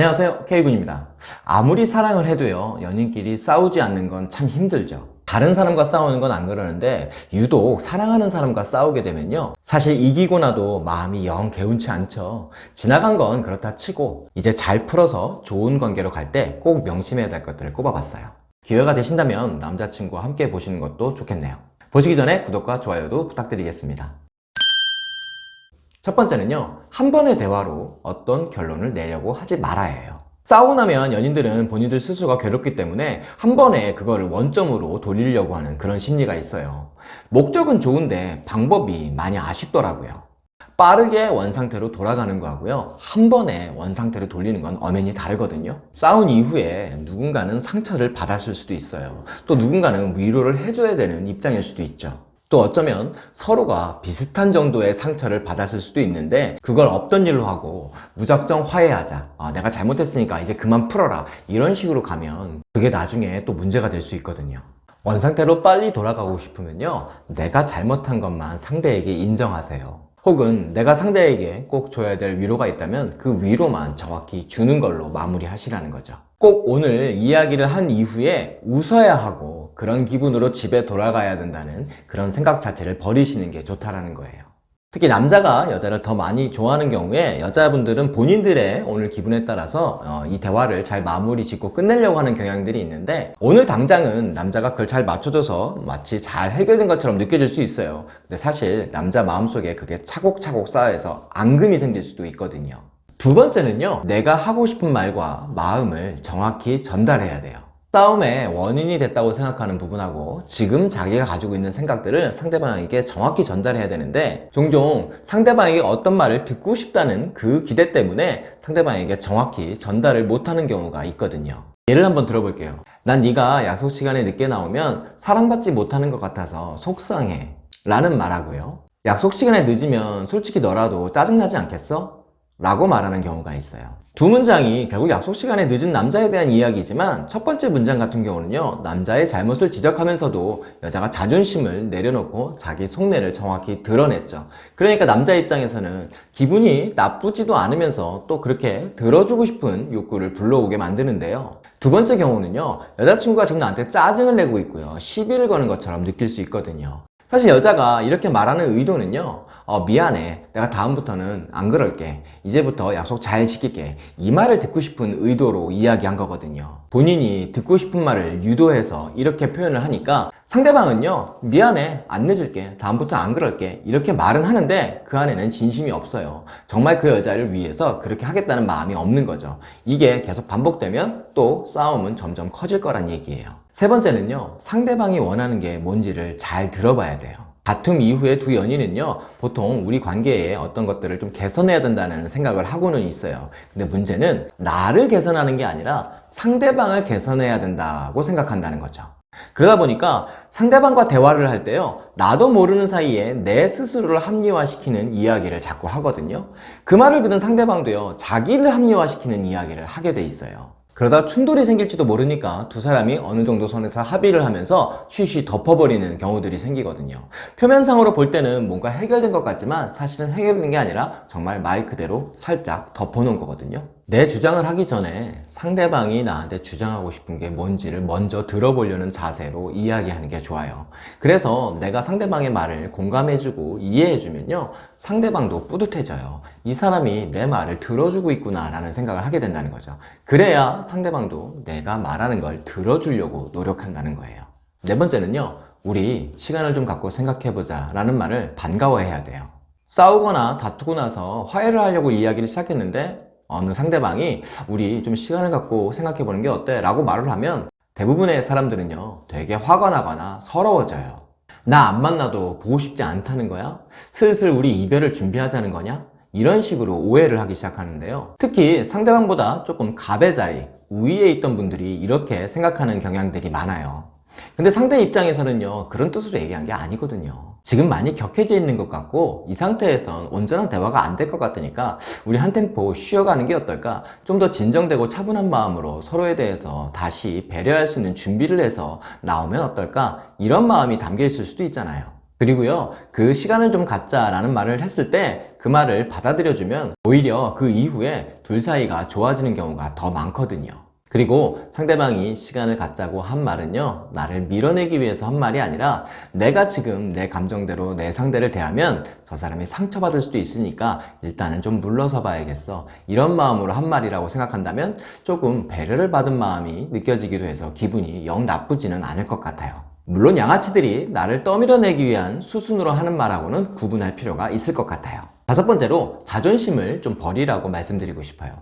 안녕하세요. K군입니다. 아무리 사랑을 해도요 연인끼리 싸우지 않는 건 참 힘들죠. 다른 사람과 싸우는 건 안 그러는데 유독 사랑하는 사람과 싸우게 되면요 사실 이기고 나도 마음이 영 개운치 않죠. 지나간 건 그렇다 치고 이제 잘 풀어서 좋은 관계로 갈 때 꼭 명심해야 될 것들을 꼽아봤어요. 기회가 되신다면 남자친구와 함께 보시는 것도 좋겠네요. 보시기 전에 구독과 좋아요도 부탁드리겠습니다 첫 번째는요 한 번의 대화로 어떤 결론을 내려고 하지 말아야 해요. 싸우고 나면 연인들은 본인들 스스로가 괴롭기 때문에 한 번에 그거를 원점으로 돌리려고 하는 그런 심리가 있어요. 목적은 좋은데 방법이 많이 아쉽더라고요. 빠르게 원상태로 돌아가는 거하고요 한 번에 원상태로 돌리는 건 엄연히 다르거든요. 싸운 이후에 누군가는 상처를 받았을 수도 있어요. 또 누군가는 위로를 해줘야 되는 입장일 수도 있죠 또 어쩌면 서로가 비슷한 정도의 상처를 받았을 수도 있는데 그걸 없던 일로 하고 무작정 화해하자. 아, 내가 잘못했으니까 이제 그만 풀어라. 이런 식으로 가면 그게 나중에 또 문제가 될 수 있거든요. 원상태로 빨리 돌아가고 싶으면요 내가 잘못한 것만 상대에게 인정하세요. 혹은 내가 상대에게 꼭 줘야 될 위로가 있다면 그 위로만 정확히 주는 걸로 마무리하시라는 거죠. 꼭 오늘 이야기를 한 이후에 웃어야 하고 그런 기분으로 집에 돌아가야 된다는 그런 생각 자체를 버리시는 게 좋다라는 거예요. 특히 남자가 여자를 더 많이 좋아하는 경우에 여자분들은 본인들의 오늘 기분에 따라서 어, 이 대화를 잘 마무리 짓고 끝내려고 하는 경향들이 있는데 오늘 당장은 남자가 그걸 잘 맞춰줘서 마치 잘 해결된 것처럼 느껴질 수 있어요. 근데 사실 남자 마음속에 그게 차곡차곡 쌓여서 앙금이 생길 수도 있거든요. 두 번째는요 내가 하고 싶은 말과 마음을 정확히 전달해야 돼요 싸움의 원인이 됐다고 생각하는 부분하고 지금 자기가 가지고 있는 생각들을 상대방에게 정확히 전달해야 되는데 종종 상대방에게 어떤 말을 듣고 싶다는 그 기대 때문에 상대방에게 정확히 전달을 못하는 경우가 있거든요. 예를 한번 들어볼게요 난 네가 약속 시간에 늦게 나오면 사랑받지 못하는 것 같아서 속상해. 라는 말하고요 약속 시간에 늦으면 솔직히 너라도 짜증나지 않겠어? 라고 말하는 경우가 있어요. 두 문장이 결국 약속 시간에 늦은 남자에 대한 이야기지만 첫 번째 문장 같은 경우는요 남자의 잘못을 지적하면서도 여자가 자존심을 내려놓고 자기 속내를 정확히 드러냈죠. 그러니까 남자 입장에서는 기분이 나쁘지도 않으면서 또 그렇게 들어주고 싶은 욕구를 불러오게 만드는데요. 두 번째 경우는요 여자친구가 지금 나한테 짜증을 내고 있고요. 시비를 거는 것처럼 느낄 수 있거든요. 사실 여자가 이렇게 말하는 의도는요 어, 미안해. 내가 다음부터는 안 그럴게. 이제부터 약속 잘 지킬게. 이 말을 듣고 싶은 의도로 이야기한 거거든요. 본인이 듣고 싶은 말을 유도해서 이렇게 표현을 하니까 상대방은요 미안해 안 늦을게 다음부터 안 그럴게. 이렇게 말은 하는데 그 안에는 진심이 없어요. 정말 그 여자를 위해서 그렇게 하겠다는 마음이 없는 거죠. 이게 계속 반복되면 또 싸움은 점점 커질 거란 얘기예요. 세 번째는요 상대방이 원하는 게 뭔지를 잘 들어봐야 돼요. 다툼 이후에 두 연인은요 보통 우리 관계에 어떤 것들을 좀 개선해야 된다는 생각을 하고는 있어요. 근데 문제는 나를 개선하는 게 아니라 상대방을 개선해야 된다고 생각한다는 거죠 그러다 보니까 상대방과 대화를 할 때요 나도 모르는 사이에 내 스스로를 합리화시키는 이야기를 자꾸 하거든요. 그 말을 들은 상대방도요 자기를 합리화시키는 이야기를 하게 돼 있어요. 그러다 충돌이 생길지도 모르니까 두 사람이 어느 정도 선에서 합의를 하면서 쉬쉬 덮어버리는 경우들이 생기거든요. 표면상으로 볼 때는 뭔가 해결된 것 같지만 사실은 해결된 게 아니라 정말 말 그대로 살짝 덮어놓은 거거든요 내 주장을 하기 전에 상대방이 나한테 주장하고 싶은 게 뭔지를 먼저 들어보려는 자세로 이야기하는 게 좋아요. 그래서 내가 상대방의 말을 공감해주고 이해해주면요 상대방도 뿌듯해져요. 이 사람이 내 말을 들어주고 있구나 라는 생각을 하게 된다는 거죠. 그래야 상대방도 내가 말하는 걸 들어주려고 노력한다는 거예요. 네 번째는요 우리 시간을 좀 갖고 생각해보자 라는 말을 반가워해야 돼요. 싸우거나 다투고 나서 화해를 하려고 이야기를 시작했는데 어느 상대방이 우리 좀 시간을 갖고 생각해 보는 게 어때? 라고 말을 하면 대부분의 사람들은요 되게 화가 나거나 서러워져요 나 안 만나도 보고 싶지 않다는 거야? 슬슬 우리 이별을 준비하자는 거냐? 이런 식으로 오해를 하기 시작하는데요 특히 상대방보다 조금 갑의 자리 우위에 있던 분들이 이렇게 생각하는 경향들이 많아요 근데 상대 입장에서는요 그런 뜻으로 얘기한 게 아니거든요 지금 많이 격해져 있는 것 같고 이 상태에선 온전한 대화가 안 될 것 같으니까 우리 한 템포 쉬어가는 게 어떨까? 좀 더 진정되고 차분한 마음으로 서로에 대해서 다시 배려할 수 있는 준비를 해서 나오면 어떨까? 이런 마음이 담겨 있을 수도 있잖아요 그리고요, 그 시간을 좀 갖자 라는 말을 했을 때 그 말을 받아들여주면 오히려 그 이후에 둘 사이가 좋아지는 경우가 더 많거든요. 그리고 상대방이 시간을 갖자고 한 말은요, 나를 밀어내기 위해서 한 말이 아니라 내가 지금 내 감정대로 내 상대를 대하면 저 사람이 상처받을 수도 있으니까 일단은 좀 물러서 봐야겠어. 이런 마음으로 한 말이라고 생각한다면 조금 배려를 받은 마음이 느껴지기도 해서 기분이 영 나쁘지는 않을 것 같아요. 물론 양아치들이 나를 떠밀어내기 위한 수순으로 하는 말하고는 구분할 필요가 있을 것 같아요. 다섯 번째로 자존심을 좀 버리라고 말씀드리고 싶어요.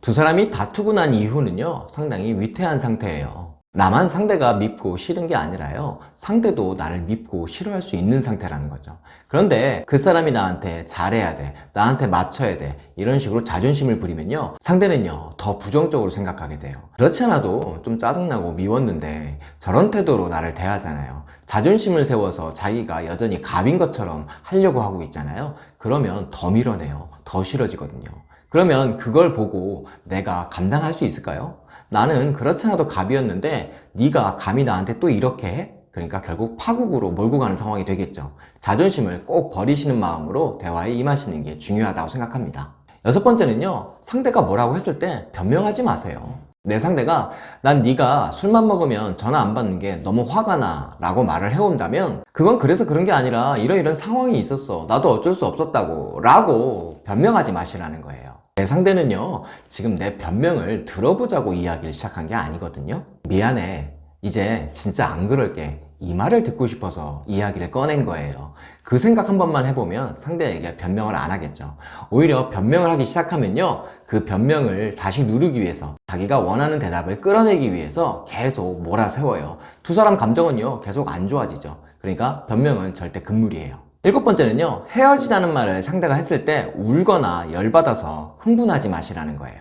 두 사람이 다투고 난 이후는요, 상당히 위태한 상태예요. 나만 상대가 밉고 싫은 게 아니라요, 상대도 나를 밉고 싫어할 수 있는 상태라는 거죠. 그런데 그 사람이 나한테 잘해야 돼, 나한테 맞춰야 돼, 이런 식으로 자존심을 부리면요, 상대는요, 더 부정적으로 생각하게 돼요. 그렇지 않아도 좀 짜증나고 미웠는데 저런 태도로 나를 대하잖아요. 자존심을 세워서 자기가 여전히 갑인 것처럼 하려고 하고 있잖아요. 그러면 더 밀어내요. 더 싫어지거든요. 그러면 그걸 보고 내가 감당할 수 있을까요? 나는 그렇지 않아도 갑이었는데 네가 감히 나한테 또 이렇게 해? 그러니까 결국 파국으로 몰고 가는 상황이 되겠죠. 자존심을 꼭 버리시는 마음으로 대화에 임하시는 게 중요하다고 생각합니다. 여섯 번째는요. 상대가 뭐라고 했을 때 변명하지 마세요. 내 상대가 난 네가 술만 먹으면 전화 안 받는 게 너무 화가 나 라고 말을 해온다면 그건 그래서 그런 게 아니라 이런 이런 상황이 있었어 나도 어쩔 수 없었다고 라고 변명하지 마시라는 거예요 내 상대는요 지금 내 변명을 들어보자고 이야기를 시작한 게 아니거든요. 미안해. 이제 진짜 안 그럴게. 이 말을 듣고 싶어서 이야기를 꺼낸 거예요. 그 생각 한 번만 해보면 상대에게 변명을 안 하겠죠. 오히려 변명을 하기 시작하면요 그 변명을 다시 누르기 위해서 자기가 원하는 대답을 끌어내기 위해서 계속 몰아세워요. 두 사람 감정은요 계속 안 좋아지죠. 그러니까 변명은 절대 금물이에요 일곱 번째는요 헤어지자는 말을 상대가 했을 때 울거나 열받아서 흥분하지 마시라는 거예요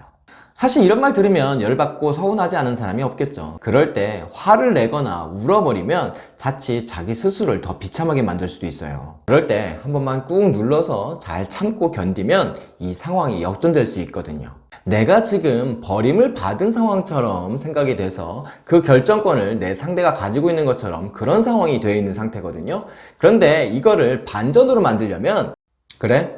사실 이런 말 들으면 열받고 서운하지 않은 사람이 없겠죠. 그럴 때 화를 내거나 울어버리면 자칫 자기 스스로를 더 비참하게 만들 수도 있어요. 그럴 때 한 번만 꾹 눌러서 잘 참고 견디면 이 상황이 역전될 수 있거든요. 내가 지금 버림을 받은 상황처럼 생각이 돼서 그 결정권을 내 상대가 가지고 있는 것처럼 그런 상황이 되어 있는 상태거든요. 그런데 이거를 반전으로 만들려면 그래?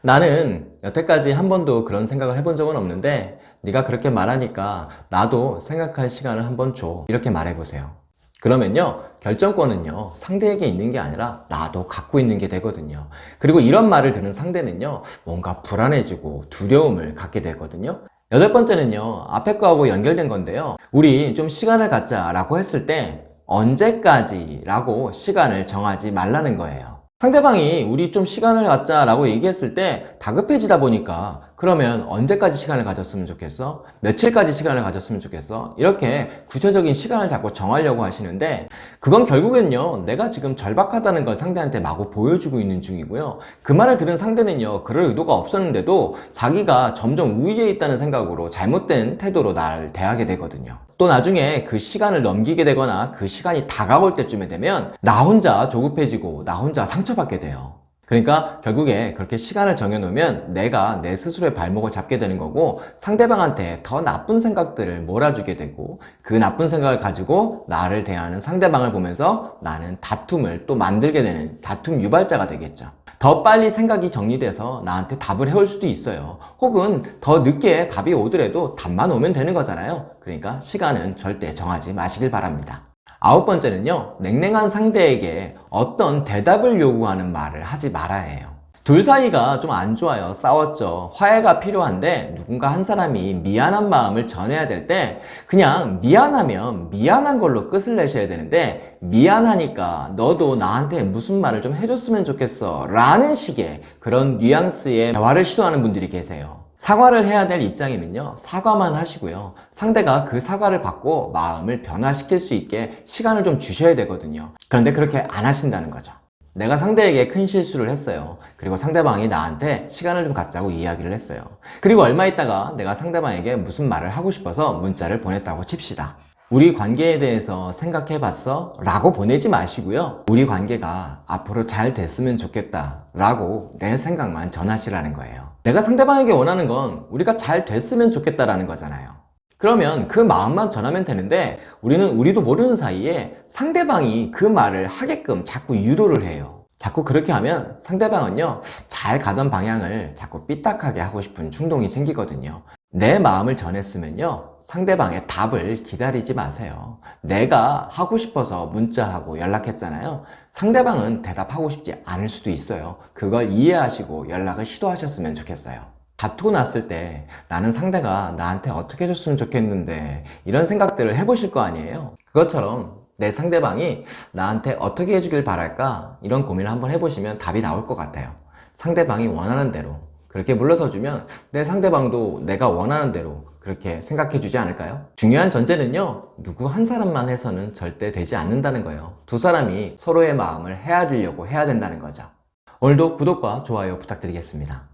나는 여태까지 한 번도 그런 생각을 해본 적은 없는데 네가 그렇게 말하니까 나도 생각할 시간을 한번 줘 이렇게 말해보세요 그러면요 결정권은요 상대에게 있는 게 아니라 나도 갖고 있는 게 되거든요. 그리고 이런 말을 듣는 상대는요 뭔가 불안해지고 두려움을 갖게 되거든요. 여덟 번째는요 앞에 거하고 연결된 건데요. 우리 좀 시간을 갖자 라고 했을 때 언제까지 라고 시간을 정하지 말라는 거예요. 상대방이 우리 좀 시간을 갖자 라고 얘기했을 때 다급해지다 보니까 그러면 언제까지 시간을 가졌으면 좋겠어? 며칠까지 시간을 가졌으면 좋겠어? 이렇게 구체적인 시간을 자꾸 정하려고 하시는데 그건 결국엔요 내가 지금 절박하다는 걸 상대한테 마구 보여주고 있는 중이고요 그 말을 들은 상대는요 그럴 의도가 없었는데도 자기가 점점 우위에 있다는 생각으로 잘못된 태도로 날 대하게 되거든요 또 나중에 그 시간을 넘기게 되거나 그 시간이 다가올 때쯤에 되면 나 혼자 조급해지고 나 혼자 상처받게 돼요 그러니까 결국에 그렇게 시간을 정해놓으면 내가 내 스스로의 발목을 잡게 되는 거고 상대방한테 더 나쁜 생각들을 몰아주게 되고 그 나쁜 생각을 가지고 나를 대하는 상대방을 보면서 나는 다툼을 또 만들게 되는 다툼 유발자가 되겠죠. 더 빨리 생각이 정리돼서 나한테 답을 해올 수도 있어요. 혹은 더 늦게 답이 오더라도 답만 오면 되는 거잖아요. 그러니까 시간은 절대 정하지 마시길 바랍니다. 아홉 번째는요 냉랭한 상대에게 어떤 대답을 요구하는 말을 하지 말아야 해요. 둘 사이가 좀 안 좋아요. 싸웠죠. 화해가 필요한데 누군가 한 사람이 미안한 마음을 전해야 될 때 그냥 미안하면 미안한 걸로 끝을 내셔야 되는데 미안하니까 너도 나한테 무슨 말을 좀 해줬으면 좋겠어 라는 식의 그런 뉘앙스의 대화를 시도하는 분들이 계세요 사과를 해야 될 입장이면요. 사과만 하시고요. 상대가 그 사과를 받고 마음을 변화시킬 수 있게 시간을 좀 주셔야 되거든요. 그런데 그렇게 안 하신다는 거죠. 내가 상대에게 큰 실수를 했어요. 그리고 상대방이 나한테 시간을 좀 갖자고 이야기를 했어요. 그리고 얼마 있다가 내가 상대방에게 무슨 말을 하고 싶어서 문자를 보냈다고 칩시다 우리 관계에 대해서 생각해 봤어? 라고 보내지 마시고요 우리 관계가 앞으로 잘 됐으면 좋겠다 라고 내 생각만 전하시라는 거예요 내가 상대방에게 원하는 건 우리가 잘 됐으면 좋겠다라는 거잖아요 그러면 그 마음만 전하면 되는데 우리는 우리도 모르는 사이에 상대방이 그 말을 하게끔 자꾸 유도를 해요 자꾸 그렇게 하면 상대방은요, 잘 가던 방향을 자꾸 삐딱하게 하고 싶은 충동이 생기거든요. 내 마음을 전했으면요, 상대방의 답을 기다리지 마세요. 내가 하고 싶어서 문자하고 연락했잖아요. 상대방은 대답하고 싶지 않을 수도 있어요. 그걸 이해하시고 연락을 시도하셨으면 좋겠어요. 다투고 났을 때 나는 상대가 나한테 어떻게 해줬으면 좋겠는데 이런 생각들을 해보실 거 아니에요? 그것처럼 내 상대방이 나한테 어떻게 해주길 바랄까 이런 고민을 한번 해보시면 답이 나올 것 같아요. 상대방이 원하는 대로 그렇게 물러서주면 내 상대방도 내가 원하는 대로 그렇게 생각해 주지 않을까요? 중요한 전제는요, 누구 한 사람만 해서는 절대 되지 않는다는 거예요. 두 사람이 서로의 마음을 헤아리려고 해야 된다는 거죠. 오늘도 구독과 좋아요 부탁드리겠습니다.